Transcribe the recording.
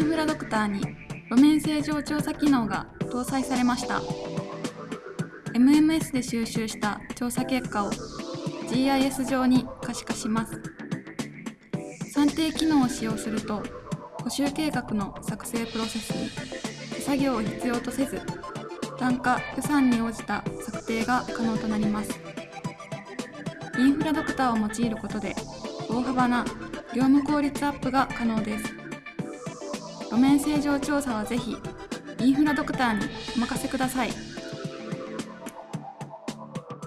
インフラドクターに路面正常調査機能が搭載されました。MMS で収集した調査結果を GIS 上に可視化します。算定機能を使用すると補修計画の作成プロセスに手作業を必要とせず単価予算に応じた策定が可能となります。インフラドクターを用いることで大幅な業務効率アップが可能です。路面正常調査はぜひインフラドクターにお任せください。